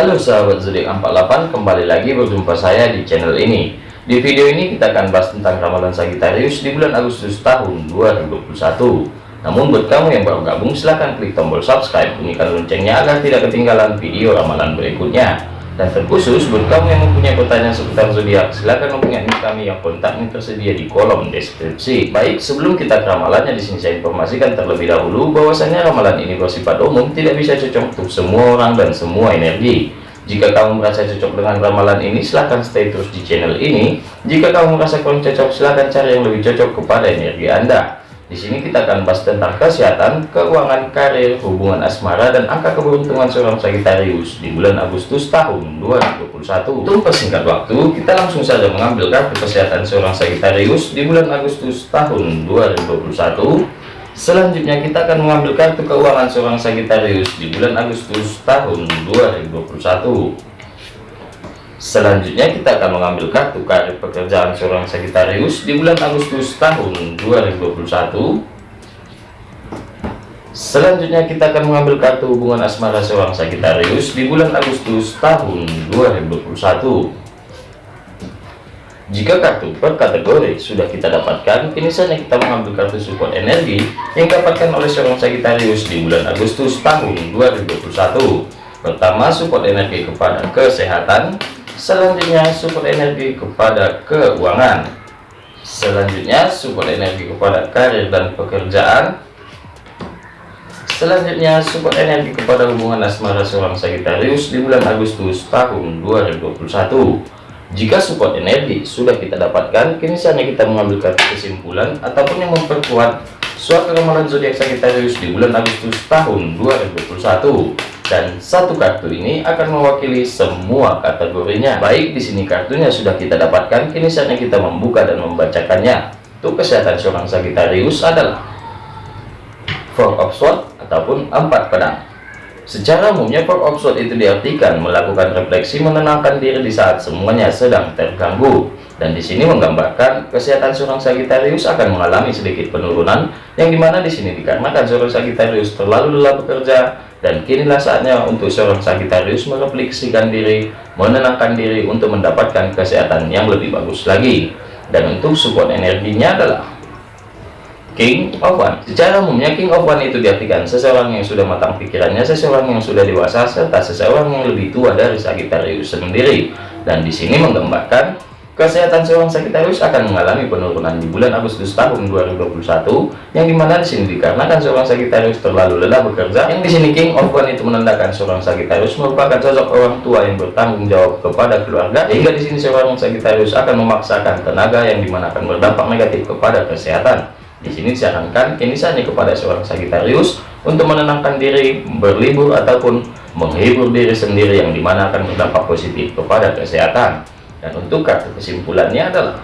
Halo sahabat zodiak 48 kembali lagi berjumpa saya di channel ini. Di video ini kita akan bahas tentang ramalan Sagittarius di bulan Agustus tahun 2021 namun buat kamu yang baru gabung silahkan klik tombol subscribe bunyikan loncengnya agar tidak ketinggalan video ramalan berikutnya dan terkhusus buat kamu yang mempunyai pertanyaan seputar zodiak, silahkan hubungi kami yang kontaknya tersedia di kolom deskripsi. Baik, sebelum kita ke ramalannya di sini saya informasikan terlebih dahulu bahwasanya ramalan ini bersifat umum, tidak bisa cocok untuk semua orang dan semua energi. Jika kamu merasa cocok dengan ramalan ini, silahkan stay terus di channel ini. Jika kamu merasa kurang cocok, silahkan cari yang lebih cocok kepada energi Anda. Di sini kita akan bahas tentang kesehatan, keuangan, karir, hubungan asmara, dan angka keberuntungan seorang Sagittarius di bulan Agustus tahun 2021. Untuk persingkat waktu, kita langsung saja mengambil kartu kesehatan seorang Sagittarius di bulan Agustus tahun 2021. Selanjutnya kita akan mengambil kartu keuangan seorang Sagittarius di bulan Agustus tahun 2021. Selanjutnya kita akan mengambil kartu karir pekerjaan seorang Sagittarius di bulan Agustus tahun 2021. Selanjutnya kita akan mengambil kartu hubungan asmara seorang Sagittarius di bulan Agustus tahun 2021. Jika kartu per kategori sudah kita dapatkan, kini saatnya kita mengambil kartu support energi yang dapatkan oleh seorang Sagittarius di bulan Agustus tahun 2021. Pertama, support energi kepada kesehatan, selanjutnya support energi kepada keuangan. Selanjutnya support energi kepada karir dan pekerjaan. Selanjutnya support energi kepada hubungan asmara seorang Sagittarius di bulan Agustus tahun 2021 jika support energi sudah kita dapatkan kini saatnya kita mengambil kesimpulan ataupun yang memperkuat suatu ramalan zodiak Sagittarius di bulan Agustus tahun 2021 dan satu kartu ini akan mewakili semua kategorinya. Baik di sini kartunya sudah kita dapatkan. Kini saatnya kita membuka dan membacakannya. Untuk kesehatan seorang Sagittarius adalah Four of Swords ataupun empat pedang. Secara umumnya Four of Swords itu diartikan melakukan refleksi menenangkan diri di saat semuanya sedang terganggu. Dan di sini menggambarkan kesehatan seorang Sagittarius akan mengalami sedikit penurunan yang di mana di sini dikarenakan seorang Sagittarius terlalu lelah bekerja dan kinilah saatnya untuk seorang Sagittarius merefleksikan diri menenangkan diri untuk mendapatkan kesehatan yang lebih bagus lagi. Dan untuk support energinya adalah King of One secara umumnya King of One itu diartikan seseorang yang sudah matang pikirannya seseorang yang sudah dewasa serta seseorang yang lebih tua dari Sagittarius sendiri. Dan di sini menggambarkan Kesehatan seorang Sagittarius akan mengalami penurunan di bulan Agustus tahun 2021, yang di mana di sini dikarenakan seorang Sagittarius terlalu lelah bekerja. Yang di sini King of One itu menandakan seorang Sagittarius merupakan sosok orang tua yang bertanggung jawab kepada keluarga, hingga di sini seorang Sagittarius akan memaksakan tenaga yang di mana akan berdampak negatif kepada kesehatan. Di sini disarankan ini saja kepada seorang Sagittarius untuk menenangkan diri, berlibur ataupun menghibur diri sendiri yang di mana akan berdampak positif kepada kesehatan dan untuk kartu kesimpulannya adalah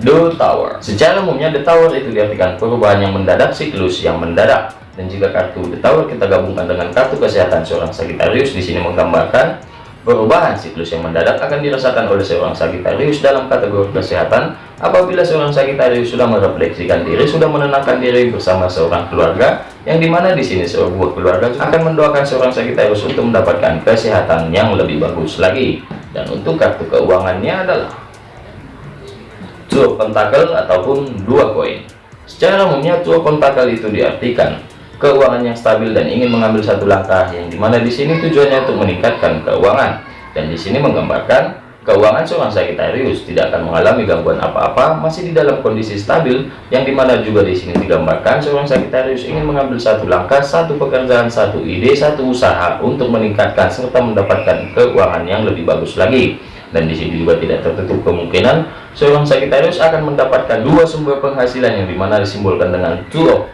The Tower. Secara umumnya The Tower itu diartikan perubahan yang mendadak siklus yang mendadak. Dan jika kartu The Tower kita gabungkan dengan kartu kesehatan seorang Sagittarius di sini menggambarkan perubahan siklus yang mendadak akan dirasakan oleh seorang Sagittarius dalam kategori kesehatan apabila seorang Sagittarius sudah merefleksikan diri sudah menenangkan diri bersama seorang keluarga yang di mana di sini sebuah keluarga akan mendoakan seorang Sagittarius untuk mendapatkan kesehatan yang lebih bagus lagi dan untuk kartu keuangannya adalah Two Pentacle ataupun dua koin. Secara umumnya Two Pentacle itu diartikan keuangan yang stabil dan ingin mengambil satu langkah yang di mana di sini tujuannya untuk meningkatkan keuangan. Dan di sini menggambarkan keuangan seorang Sagittarius tidak akan mengalami gangguan apa-apa masih di dalam kondisi stabil yang di mana juga di sini digambarkan seorang Sagittarius ingin mengambil satu langkah satu pekerjaan satu ide satu usaha untuk meningkatkan serta mendapatkan keuangan yang lebih bagus lagi. Dan di sini juga tidak tertutup kemungkinan seorang Sagittarius akan mendapatkan dua sumber penghasilan yang di mana disimbolkan dengan two of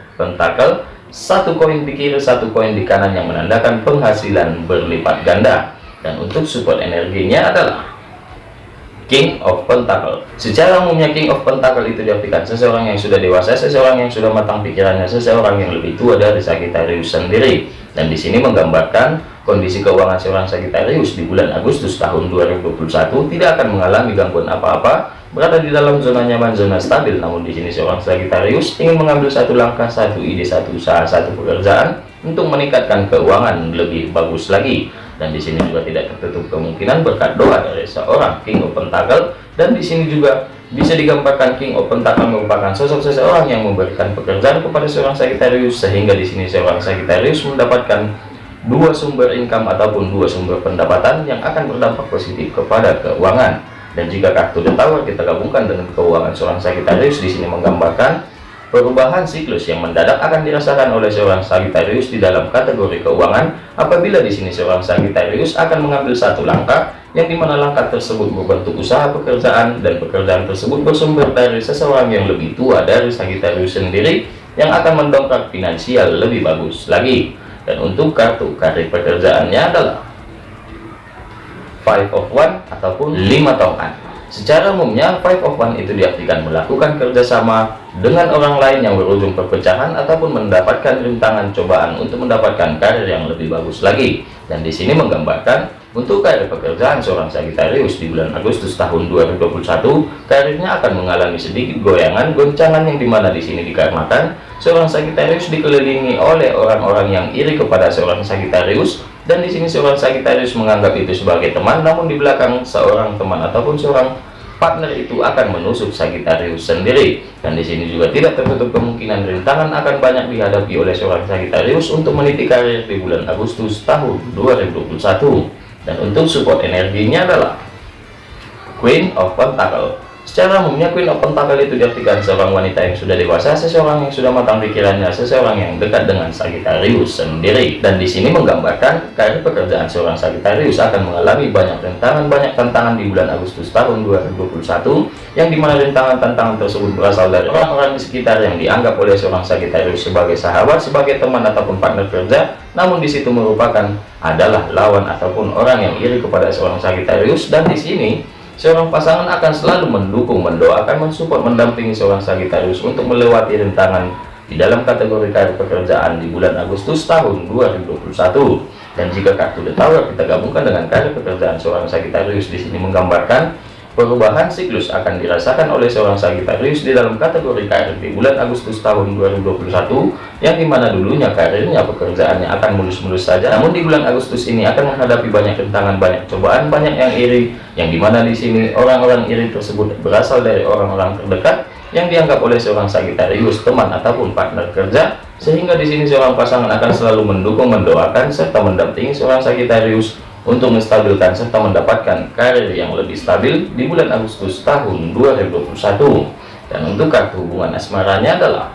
satu koin di kiri satu koin di kanan yang menandakan penghasilan berlipat ganda. Dan untuk support energinya adalah King of Pentacle. Secara umumnya King of Pentacle itu diartikan seseorang yang sudah dewasa, seseorang yang sudah matang pikirannya, seseorang yang lebih tua dari Sagittarius sendiri. Dan di sini menggambarkan kondisi keuangan seorang Sagittarius di bulan Agustus tahun 2021 tidak akan mengalami gangguan apa-apa, berada di dalam zona nyaman, zona stabil. Namun di sini seorang Sagittarius ingin mengambil satu langkah, satu ide, satu usaha, satu pekerjaan untuk meningkatkan keuangan lebih bagus lagi dan di sini juga tidak tertutup kemungkinan berkat doa dari seorang King of Pentacle dan di sini juga bisa digambarkan King of Pentacle merupakan sosok seseorang yang memberikan pekerjaan kepada seorang Sagittarius sehingga di sini seorang Sagittarius mendapatkan dua sumber income ataupun dua sumber pendapatan yang akan berdampak positif kepada keuangan. Dan jika kartu The Tower kita gabungkan dengan keuangan seorang Sagittarius di sini menggambarkan perubahan siklus yang mendadak akan dirasakan oleh seorang Sagittarius di dalam kategori keuangan apabila di sini seorang Sagittarius akan mengambil satu langkah yang di mana langkah tersebut berbentuk usaha pekerjaan dan pekerjaan tersebut bersumber dari seseorang yang lebih tua dari Sagittarius sendiri yang akan mendongkrak finansial lebih bagus lagi. Dan untuk kartu karir pekerjaannya adalah five of one ataupun lima tongkat secara umumnya five of one itu diartikan melakukan kerjasama dengan orang lain yang berujung perpecahan ataupun mendapatkan rintangan cobaan untuk mendapatkan karir yang lebih bagus lagi. Dan di sini menggambarkan untuk karir pekerjaan seorang Sagittarius di bulan Agustus tahun 2021 karirnya akan mengalami sedikit goyangan goncangan yang di mana di sini dikarenakan seorang Sagittarius dikelilingi oleh orang-orang yang iri kepada seorang Sagittarius dan di sini seorang Sagittarius menganggap itu sebagai teman namun di belakang seorang teman ataupun seorang partner itu akan menusuk Sagittarius sendiri. Dan di sini juga tidak tertutup kemungkinan rintangan akan banyak dihadapi oleh seorang Sagittarius untuk meniti karir di bulan Agustus tahun 2021 dan untuk support energinya adalah Queen of Pentacle Secara umumnya Queen of Pentacle itu diartikan seorang wanita yang sudah dewasa, seseorang yang sudah matang pikirannya, seseorang yang dekat dengan Sagittarius sendiri. Dan di sini menggambarkan karir pekerjaan seorang Sagittarius akan mengalami banyak rintangan, banyak tantangan di bulan Agustus tahun 2021, yang di mana rintangan-tantangan tersebut berasal dari orang-orang di sekitar yang dianggap oleh seorang Sagittarius sebagai sahabat, sebagai teman ataupun partner kerja, namun di situ merupakan adalah lawan ataupun orang yang iri kepada seorang Sagittarius dan di sini Seorang pasangan akan selalu mendukung, mendoakan, mensupport, mendampingi seorang Sagittarius untuk melewati rintangan di dalam kategori karir pekerjaan di bulan Agustus tahun 2021. Dan jika kartu The kita gabungkan dengan karir pekerjaan seorang Sagittarius di sini menggambarkan Perubahan siklus akan dirasakan oleh seorang Sagittarius di dalam kategori karir di bulan Agustus tahun 2021 yang di mana dulunya karirnya pekerjaannya akan mulus-mulus saja. Namun di bulan Agustus ini akan menghadapi banyak rintangan banyak cobaan banyak yang iri yang di mana di sini orang-orang iri tersebut berasal dari orang-orang terdekat yang dianggap oleh seorang Sagittarius teman ataupun partner kerja sehingga di sini seorang pasangan akan selalu mendukung mendoakan serta mendampingi seorang Sagittarius untuk menstabilkan serta mendapatkan karir yang lebih stabil di bulan Agustus tahun 2021 dan untuk kartu hubungan asmaranya adalah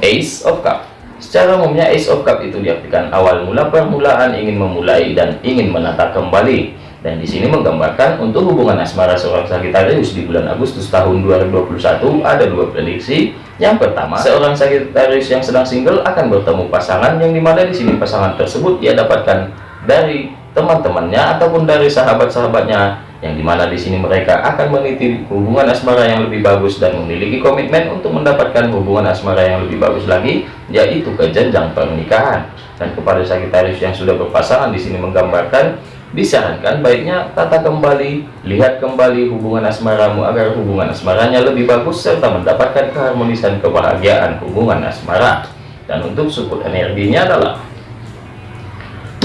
Ace of Cup. Secara umumnya Ace of Cup itu diartikan awal mula permulaan ingin memulai dan ingin menata kembali. Dan di sini menggambarkan untuk hubungan asmara seorang Sagittarius di bulan Agustus tahun 2021 ada dua prediksi. Yang pertama seorang Sagittarius yang sedang single akan bertemu pasangan yang di mana di sini pasangan tersebut dia dapatkan dari teman-temannya ataupun dari sahabat-sahabatnya yang di mana di sini mereka akan meniti hubungan asmara yang lebih bagus dan memiliki komitmen untuk mendapatkan hubungan asmara yang lebih bagus lagi yaitu ke jenjang pernikahan. Dan kepada Sagittarius yang sudah berpasangan di sini menggambarkan disarankan baiknya tata kembali lihat kembali hubungan asmaramu agar hubungan asmaranya lebih bagus serta mendapatkan keharmonisan kebahagiaan hubungan asmara. Dan untuk support energinya adalah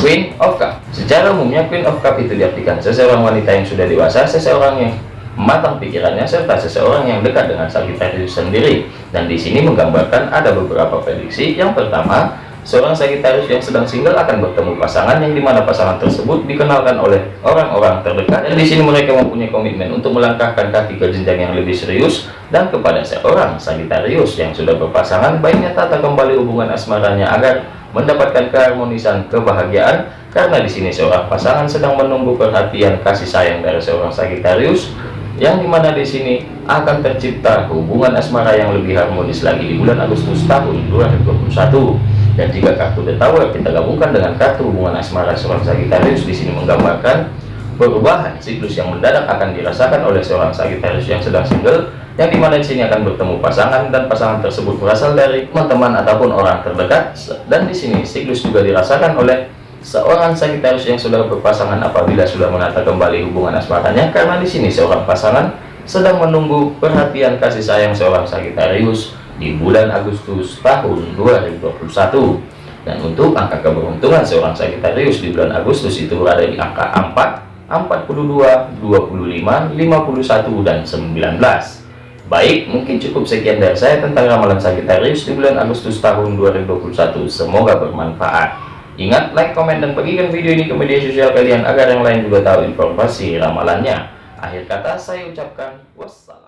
Queen of Cup. Secara umumnya Queen of Cup itu diartikan seseorang wanita yang sudah dewasa seseorang yang matang pikirannya serta seseorang yang dekat dengan Sagittarius sendiri. Dan di sini menggambarkan ada beberapa prediksi. Yang pertama seorang Sagittarius yang sedang single akan bertemu pasangan yang di mana pasangan tersebut dikenalkan oleh orang-orang terdekat. Dan di sini mereka mempunyai komitmen untuk melangkahkan kaki ke jenjang yang lebih serius dan kepada seorang Sagittarius yang sudah berpasangan. Baiknya tata kembali hubungan asmaranya agar mendapatkan keharmonisan kebahagiaan karena di sini seorang pasangan sedang menunggu perhatian kasih sayang dari seorang Sagittarius yang di mana di sini akan tercipta hubungan asmara yang lebih harmonis lagi di bulan Agustus tahun 2021 dan jika kartu The Tower kita gabungkan dengan kartu hubungan asmara seorang Sagittarius di sini menggambarkan perubahan siklus yang mendadak akan dirasakan oleh seorang Sagittarius yang sedang single yang di mana di sini akan bertemu pasangan dan pasangan tersebut berasal dari teman-teman ataupun orang terdekat. Dan di sini siklus juga dirasakan oleh seorang Sagittarius yang sudah berpasangan apabila sudah menata kembali hubungan asmaranya karena di sini seorang pasangan sedang menunggu perhatian kasih sayang seorang Sagittarius di bulan Agustus tahun 2021 Dan untuk angka keberuntungan seorang Sagittarius di bulan Agustus itu berada di angka 4, 42, 25, 51, dan 19. Baik, mungkin cukup sekian dari saya tentang ramalan Sagittarius di bulan Agustus tahun 2021. Semoga bermanfaat. Ingat, like, komen, dan bagikan video ini ke media sosial kalian agar yang lain juga tahu informasi ramalannya. Akhir kata saya ucapkan wassalam.